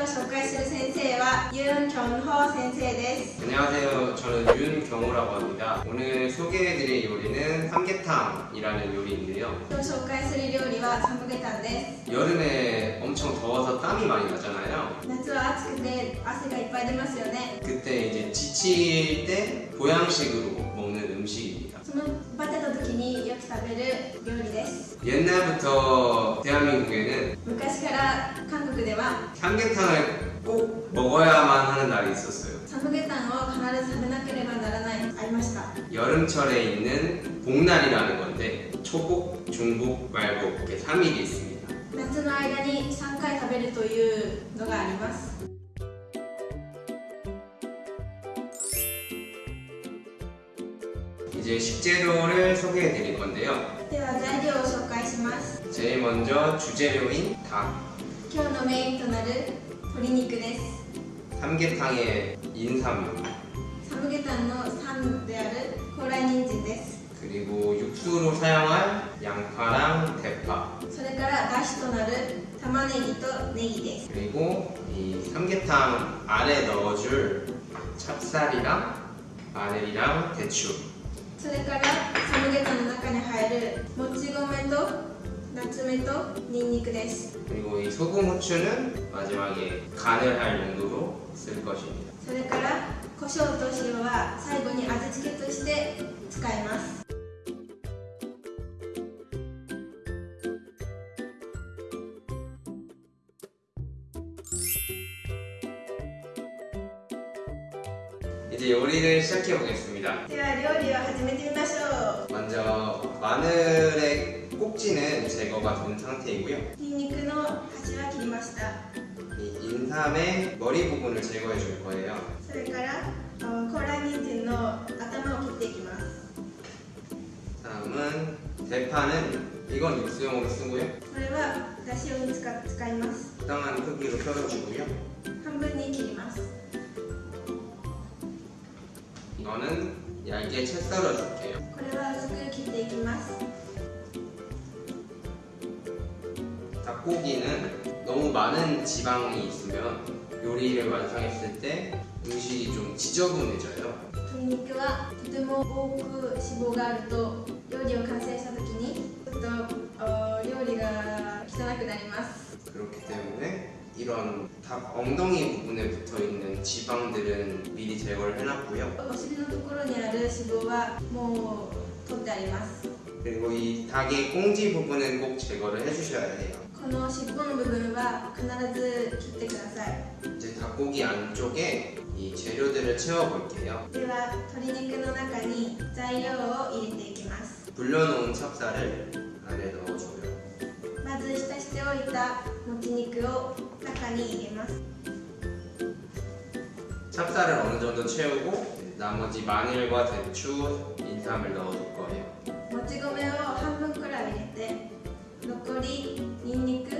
今日紹介する先生はユン・キョンホ先生です。 안녕하세요. 저는 윤경호라고 합니다. 오늘 소개해드릴 요리는 삼계탕이라는 요리인데요. 今日紹介する料理はサムゲタンです。 여름에 엄청 더워서 땀이 많이 나잖아요. 夏は暑くて汗がいっぱい出ますよね。 그때 이제 지칠 때 보양식으로 먹는 음식입니다. そのバテた時によく食べる料理です。 옛날부터 대한민국에는 昔 から韓国では 삼계탕을 꼭 먹어야만 하는 날이 있었어요. サムゲタンを必ず食べなければならないありました。 여름철에 있는 복날이라는 건데 초복, 중복, 말복 이렇게 3일이 있습니다. 夏の間に3回食べるというのがあります。 이제 식재료를 소개해 드릴 건데요. では材料を紹介します。 제일 먼저 주재료인 닭, 今日のメインとなる鶏肉です。 삼계탕의 인삼, サムゲタンの3である高麗人参です。 그리고 육수로 사용할 양파랑 대파, それからだしとなる玉ねぎとネギです。 그리고 이 삼계탕 안에 넣어줄 찹쌀이랑 마늘이랑 대추, それからサムゲタンの中に入るもち米と ナツメとニンニクです。 그리고 이 소금 후추는 마지막에 간을 할 용도로 쓸 것입니다. それから胡椒と塩は最後に味付けとして使います。 이제 요리를 시작해 보겠습니다. では料理を始めてみましょ 먼저 마늘의 꼭지는 제거가 된 상태이고요. う。ニンニクの端は切りました。 이 인삼의 머리 부분을 제거해 줄 거예요. それからあ高麗人参の頭を切っていきます。 다음은 대파는 이건 육수용으로 쓰고요. これはだし用に使使います。 적당한 크기로 썰어주고요. 半分に切ります。 이거는 얇게 채 썰어줄게요. 너무 많은 지방이 있으면 요리를 완성했을 때 음식이 좀 지저분해져요. 鶏肉はとても多く脂肪があると料理を完成した時にちょっとあ料理が汚くなります。 그렇기 때문에 이런 닭 엉덩이 부분에 붙어 있는 지방들은 미리 제거를 해놨고요. お尻のところにある脂肪はもう取ってあります。 그리고 이 닭의 꽁지 부분은 꼭 제거를 해주셔야 해요. この尻尾の部分は必ず切ってください。 이제 닭고기 안쪽에 이 재료들을 채워볼게요. では鶏肉の中に材料を入れていきます。 불려놓은 찹쌀을 안에 넣어줘요. まず浸しておいたもち肉を中に入れます。 찹쌀을 어느 정도 채우고 나머지 마늘과 대추, 인삼을 넣어줄 거예요. もち米を半分くらい入れて残り にんにく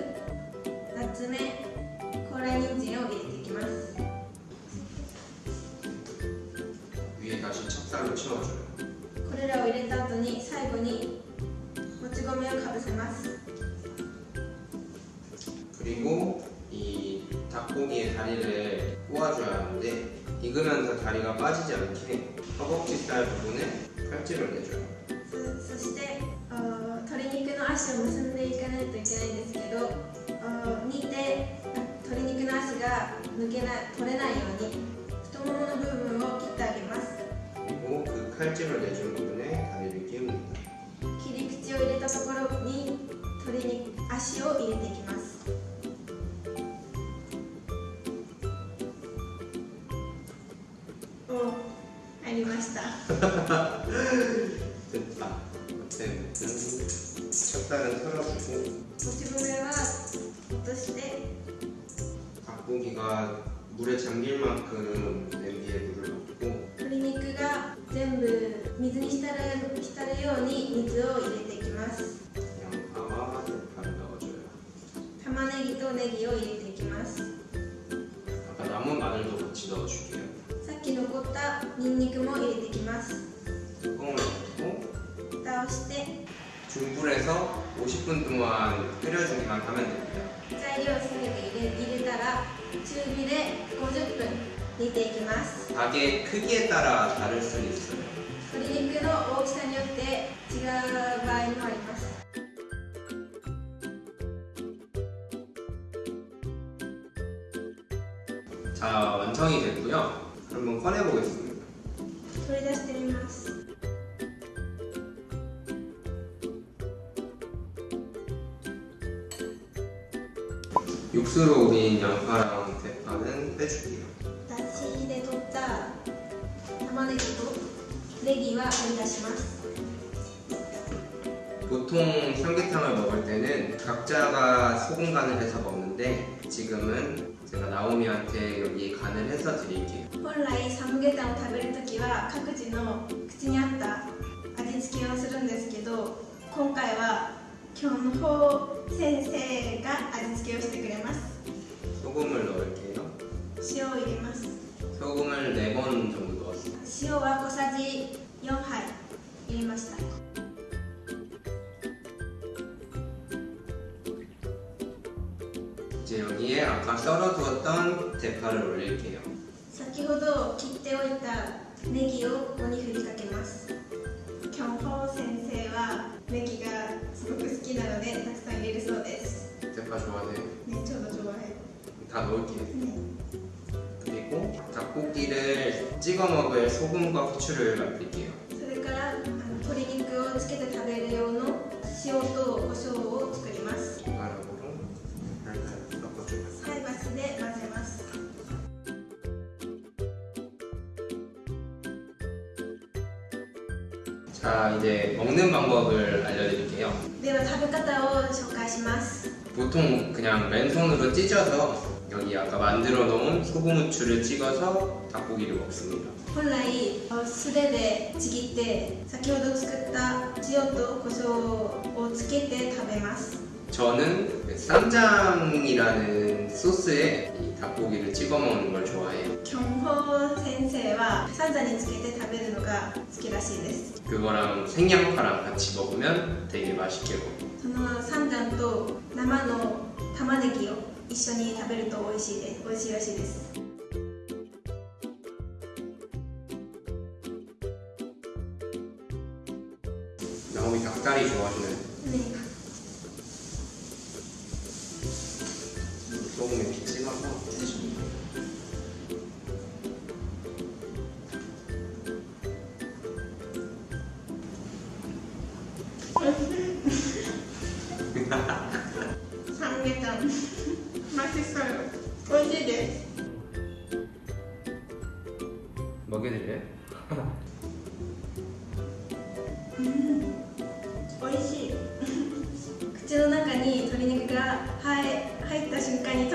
ナツメ高麗人参を入れていきます 위에 다시 찹쌀로 채워줘요. これらを入れた後に最後にもち米をかぶせます 그리고 이 닭고기의 다리를 꼬아줘야 하는데 익으면서 다리가 빠지지 않게 허벅지살 부분에 칼집을 내줘요. そそしてあー鶏肉の足を結んでいかないといけないんです けどあー煮て鶏肉の足が抜けない取れないように太ももの部分を切ってあげます 그리고 그 칼집을 내준 부분에 다리를 끼웁니다. 切り口を入れたところに鶏肉足を入れていきますお入りました 찹쌀은 털어주고 もち米は落として 닭고기가 물에 잠길 만큼 냄비에 물을 넣고 鶏肉が全部水に浸る浸るように水を入れていきます 양파와 대파를 넣어줘요. 玉ねぎとネギを入れていきます 아까 남은 마늘도 같이 넣어줄게요. さっき残 残ったニンニクも入れていきます 뚜껑을 닫고 蓋をして 중불에서 50분 동안 끓여주기만 하면 됩니다. 材料をすべて入れ入れたら中火で50分煮ていきます 닭의 크기에 따라 다를 수 있어요. 鶏肉の大きさによって違う場合もあります。 자, 완성이 됐고요. 한번 꺼내보겠습니다. 육수로 우린 양파랑 대파는 빼줄게요. だしで取った玉ねぎとネギは取り出します。 보통 삼계탕을 먹을 때는 각자가 소금 간을 해서 먹는데 지금은 제가 나오미한테 여기 간을 해서 드릴게요. 本来サムゲタンを食べるときは各自の口に合った味付けをするんですけど、今回は キョンホー先生が味付けをしてくれます。 소금을 넣을게요. 塩を入れます。 소금을 4번 정도 넣었어요. 塩は小さじ4杯入れました。 이제 여기에 아까 썰어두었던 대파를 올릴게요. 先ほど切っておいたネギをここに振りかけますキ ョンホー先生はネギがすごく好きなのでたくさん入れるそうです 대파 좋아하세요? ねちょうど좋아해 다 넣을게요. ね 그리고 닭고기를 찍어 먹을 소금과 후추를 만들게요. それからあの鶏肉をつけて食べる用の塩と 자 이제 먹는 방법을 알려드릴게요. では食べ方を紹介します 보통 그냥 맨손으로 찢어서 여기 아까 만들어 놓은 소금 후추를 찍어서 닭고기를 먹습니다. 本来素手でちぎって先ほど作った塩と胡椒をつけて食べます 저는 그 쌈장이라는 소스에 이 닭고기를 찍어 먹는 걸 좋아해요. キョンホー先生はサンザにつけて食べるのが好きらしいです 그거랑 생양파랑 같이 먹으면 되게 맛있게 먹어요. そのサンザンと生の玉ねぎを一緒に食べると美味しいです美味しいらしいです 나오미 닭다리 좋아하시는 ね 몸에 빗질하고 해줍니다. 삼계탕 맛있어요. 언제 돼? 먹여드려요?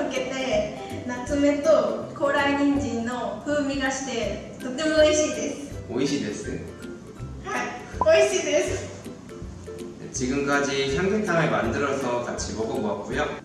溶けて夏目と高麗人参の風味がしてとても美味しいです 오이시 데스. はい美味しいです 지금까지 삼계탕을 만들어서 같이 먹어보았고요.